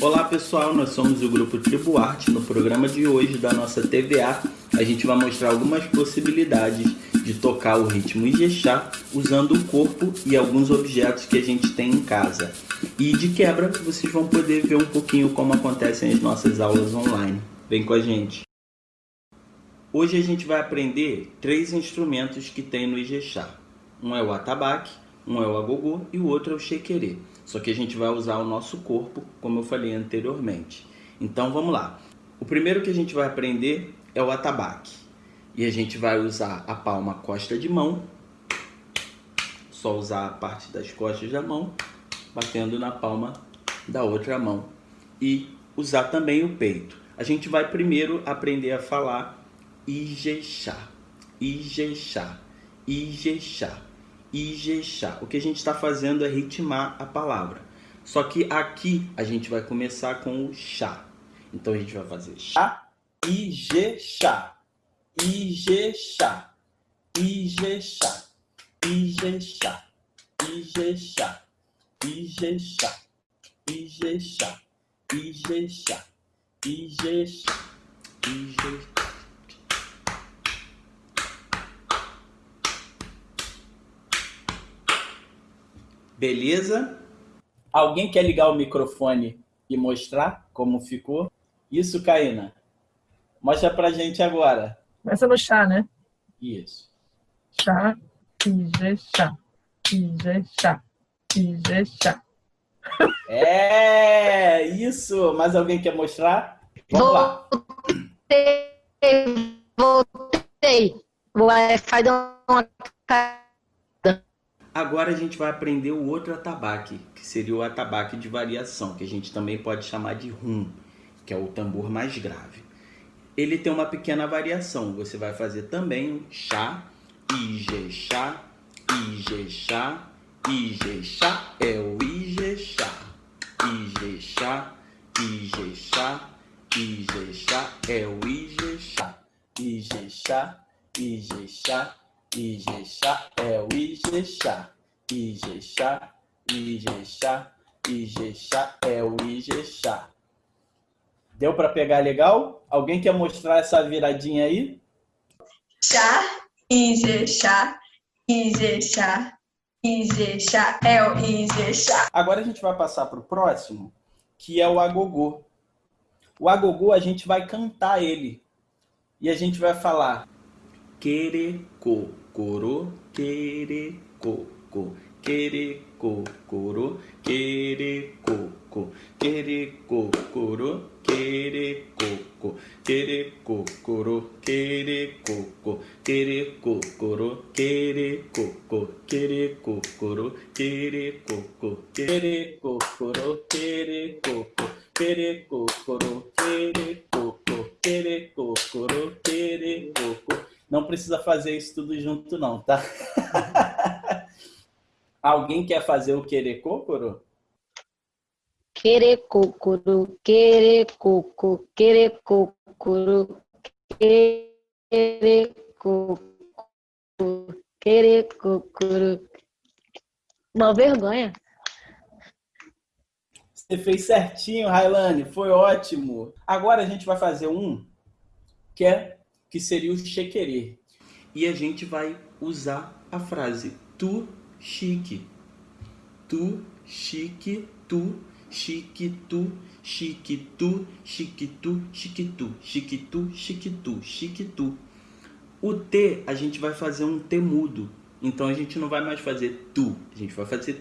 Olá pessoal, nós somos o grupo Tribo Arte. No programa de hoje da nossa TVA, a gente vai mostrar algumas possibilidades de tocar o ritmo Ijexá usando o corpo e alguns objetos que a gente tem em casa. E de quebra, vocês vão poder ver um pouquinho como acontecem as nossas aulas online. Vem com a gente! Hoje a gente vai aprender três instrumentos que tem no Ijexá. Um é o atabaque, um é o agogô e o outro é o xequerê. Só que a gente vai usar o nosso corpo, como eu falei anteriormente. Então vamos lá. O primeiro que a gente vai aprender é o atabaque. E a gente vai usar a palma costa de mão. Só usar a parte das costas da mão, batendo na palma da outra mão. E usar também o peito. A gente vai primeiro aprender a falar Ijexá, Ijexá, Ijexá. Ijexá. O que a gente está fazendo é ritmar a palavra. Só que aqui a gente vai começar com o chá. Então a gente vai fazer chá, Ijexá, Ijexá, Ijexá, Ijexá, Ijexá, Ijexá, Ijexá, Ijexá, Ijexá, Ijexá. Beleza? Alguém quer ligar o microfone e mostrar como ficou? Isso, Caína. Mostra pra gente agora. Começa no chá, né? Isso. Chá, ije, chá. Ije, chá. Ije, chá. É, isso. Mais alguém quer mostrar? Vamos lá. Voltei. Voltei. O Wi-Fi deu uma Agora a gente vai aprender o outro atabaque, que seria o atabaque de variação, que a gente também pode chamar de rum, que é o tambor mais grave. Ele tem uma pequena variação, você vai fazer também o chá, ijexá, ijexá, ijexá, é o ijexá, ijexá, ijexá, ijexá, é o ijexá, ijexá, ijexá, Ijexá é o Ijexá. Ijexá, Ijexá, Ijexá é o Ijexá. Deu para pegar legal? Alguém quer mostrar essa viradinha aí? Chá, Ijexá, Ijexá, Ijexá é o Ijexá. Agora a gente vai passar para o próximo, que é o agogô. O agogô a gente vai cantar ele. E a gente vai falar quereco, coro, quere, coco, quere, coro, quere, coco, quere, coro, quere, coco, quere, coro, quere, coco, quere, coro, quere, coco, quere, coro, quere, coco, quere, coro, quere, coco, quere, coro, quere, coco, quere, coro, quere, coco, não precisa fazer isso tudo junto não, tá? Alguém quer fazer o querecôcoro? Querecôcoro, querecôcoro, querecôcoro, querecôcoro, querecôcoro. Uma vergonha. Você fez certinho, Railane, foi ótimo. Agora a gente vai fazer um que é que seria o chequerê. E a gente vai usar a frase tu chique. Tu chique, tu chique, tu chique, tu chique, tu chique, tu chique, tu chique, tu chique, tu. O T a gente vai fazer um T mudo. Então a gente não vai mais fazer tu, a gente vai fazer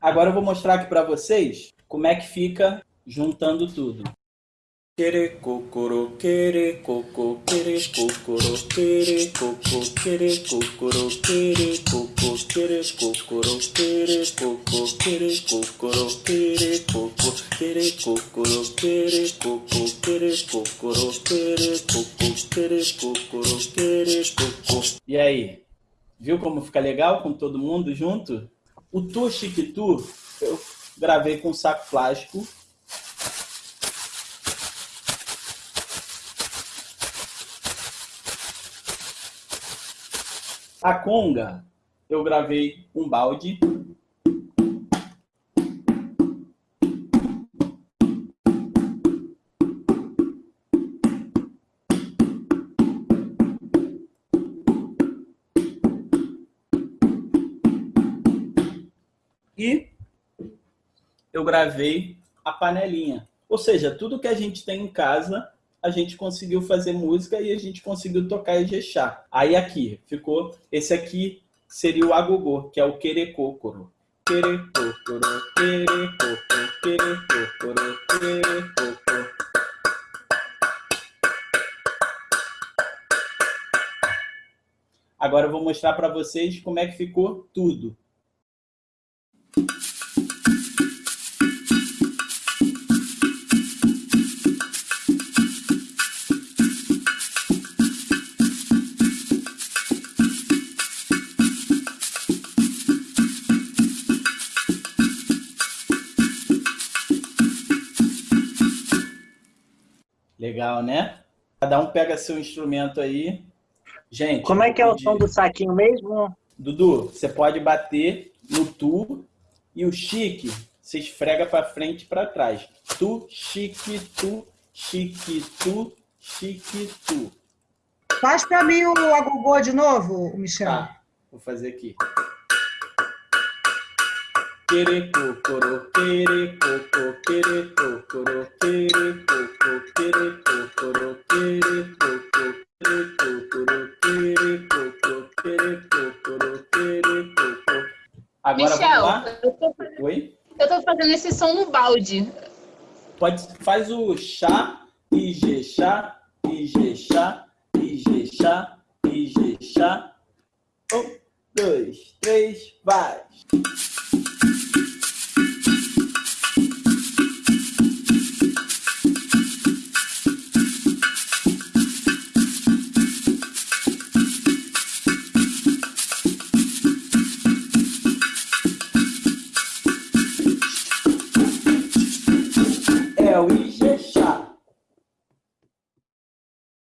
Agora eu vou mostrar aqui para vocês como é que fica juntando tudo. Quere cocoro, quere coco, quere cocoro, quere coco, quere cocoro, quere coco, quere cocoro, quere coco, quere cocoro, quere coco, quere cocoro, quere coco, quere cocoro, quere coco, quere cocoro, quere coco. E aí? Viu como fica legal com todo mundo junto? O Tu eu gravei com saco plástico. A conga, eu gravei um balde. E eu gravei a panelinha. Ou seja, tudo que a gente tem em casa, a gente conseguiu fazer música e a gente conseguiu tocar Ijexá. Aí aqui, ficou... Esse aqui seria o agogô, que é o querecôcoro. Querecôcoro, querecôcoro, querecôcoro, querecôcoro. Agora eu vou mostrar para vocês como é que ficou tudo. Legal, né? Cada um pega seu instrumento aí. Gente. Como é que é o som do saquinho mesmo? Dudu, você pode bater no tu e o chique você esfrega para frente e para trás. Tu, chique, tu, chique, tu, chique, tu. Faz para mim o agogô de novo, Michel. Tá, vou fazer aqui. Quereco, coro, quereco, coro, quereco, coro, quereco, coro, quereco, coro, quereco, coro, quereco, coro, quereco, co, quereco, coro, quereco, co. Agora Michel, vamos lá? Eu tô, fazendo, Oi? eu tô fazendo esse som no balde. Pode, faz o chá, ig, chá, ig, chá, ig, chá, ig, chá. Um, dois, três, vai.